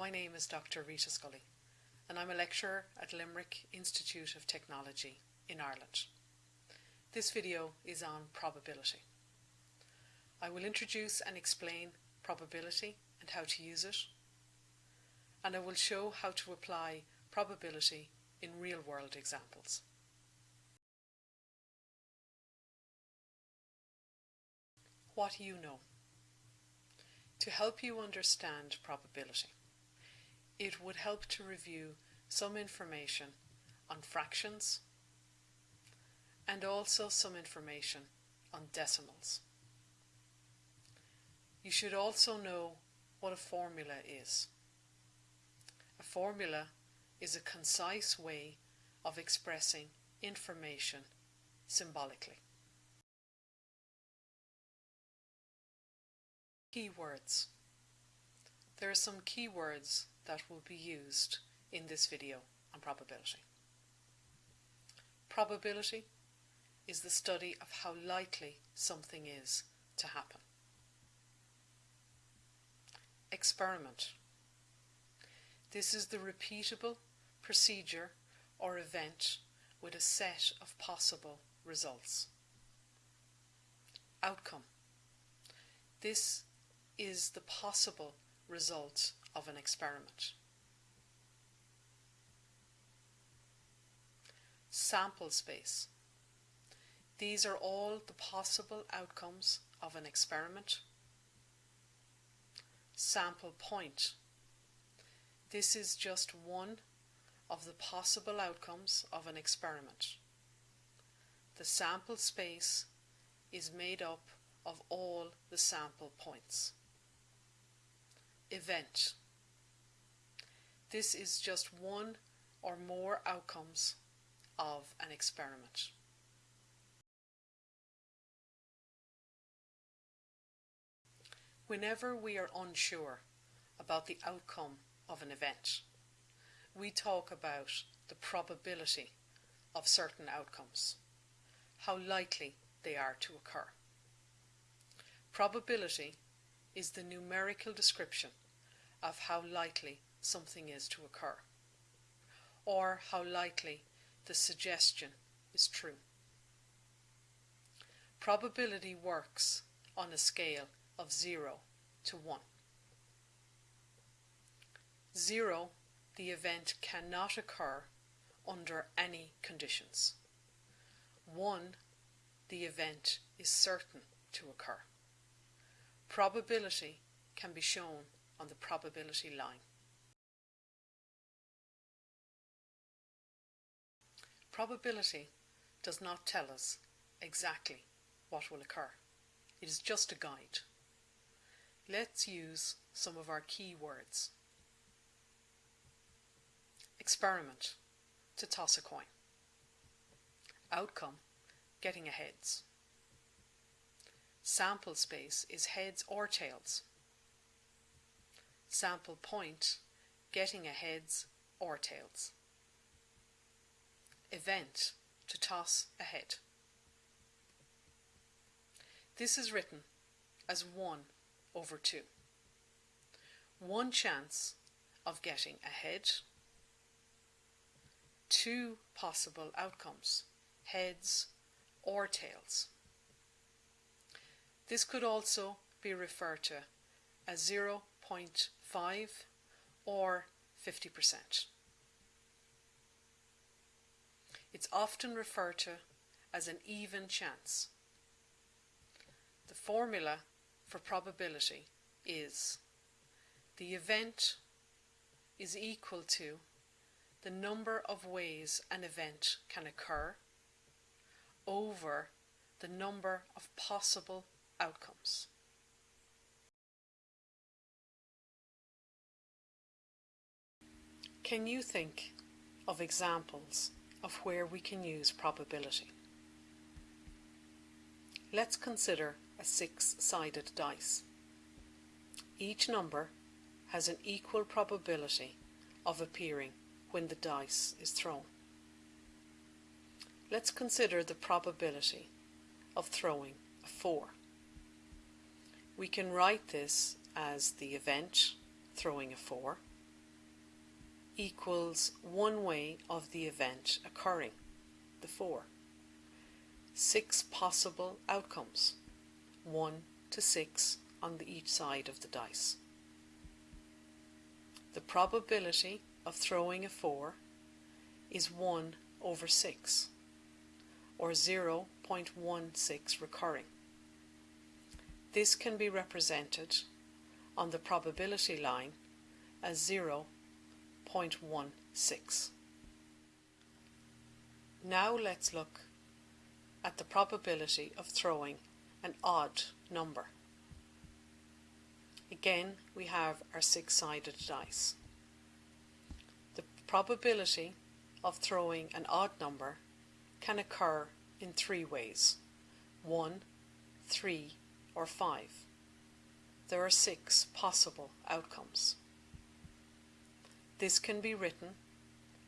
My name is Dr. Rita Scully, and I'm a lecturer at Limerick Institute of Technology in Ireland. This video is on probability. I will introduce and explain probability and how to use it, and I will show how to apply probability in real-world examples. What you know. To help you understand probability, it would help to review some information on fractions and also some information on decimals. You should also know what a formula is. A formula is a concise way of expressing information symbolically. Keywords. There are some keywords that will be used in this video on probability. Probability is the study of how likely something is to happen. Experiment. This is the repeatable procedure or event with a set of possible results. Outcome. This is the possible result of an experiment. Sample space. These are all the possible outcomes of an experiment. Sample point. This is just one of the possible outcomes of an experiment. The sample space is made up of all the sample points. Event. This is just one or more outcomes of an experiment. Whenever we are unsure about the outcome of an event, we talk about the probability of certain outcomes, how likely they are to occur. Probability is the numerical description of how likely something is to occur, or how likely the suggestion is true. Probability works on a scale of 0 to 1. 0, the event cannot occur under any conditions. 1, the event is certain to occur. Probability can be shown on the probability line. Probability does not tell us exactly what will occur. It is just a guide. Let's use some of our key words. Experiment, to toss a coin. Outcome, getting a heads. Sample space is heads or tails. Sample point, getting a heads or tails. Event, to toss a head. This is written as 1 over 2. One chance of getting ahead, two possible outcomes, heads or tails. This could also be referred to as 0.5 or 50%. It's often referred to as an even chance. The formula for probability is the event is equal to the number of ways an event can occur over the number of possible outcomes. Can you think of examples of where we can use probability? Let's consider a six-sided dice. Each number has an equal probability of appearing when the dice is thrown. Let's consider the probability of throwing a 4. We can write this as the event, throwing a 4, equals one way of the event occurring, the 4. Six possible outcomes, 1 to 6 on the each side of the dice. The probability of throwing a 4 is 1 over 6, or 0.16 recurring. This can be represented on the probability line as 0.16. Now let's look at the probability of throwing an odd number. Again, we have our six-sided dice. The probability of throwing an odd number can occur in three ways. 1, 3, or 5. There are six possible outcomes. This can be written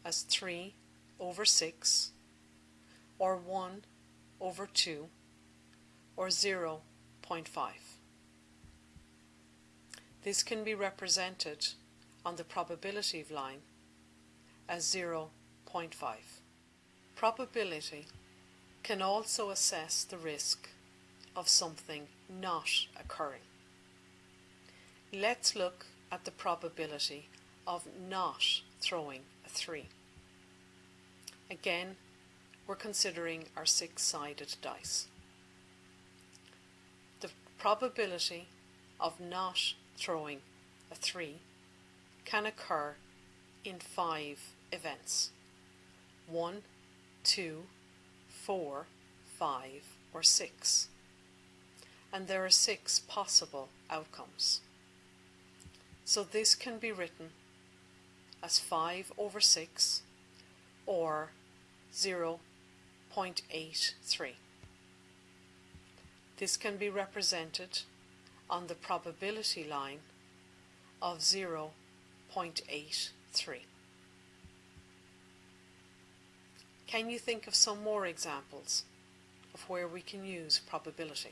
as 3 over 6, or 1 over 2, or 0.5. This can be represented on the probability line as 0.5. Probability can also assess the risk of something not occurring. Let's look at the probability of not throwing a 3. Again, we're considering our six-sided dice. The probability of not throwing a 3 can occur in five events 1, 2, 4, 5, or 6. And there are six possible outcomes. So this can be written as 5 over 6 or 0.83. This can be represented on the probability line of 0.83. Can you think of some more examples of where we can use probability?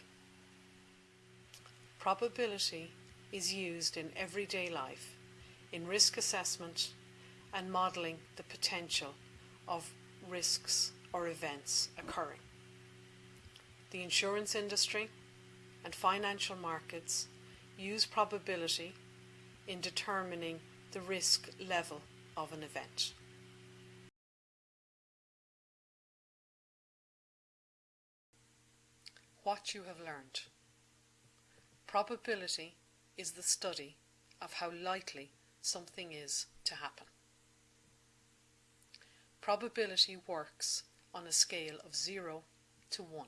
Probability is used in everyday life in risk assessment and modelling the potential of risks or events occurring. The insurance industry and financial markets use probability in determining the risk level of an event. What you have learned. Probability is the study of how likely something is to happen. Probability works on a scale of 0 to 1.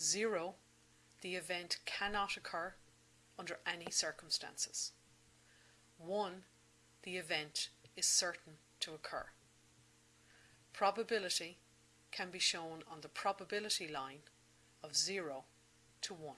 0 the event cannot occur under any circumstances. 1. The event is certain to occur. Probability can be shown on the probability line of 0 to 1.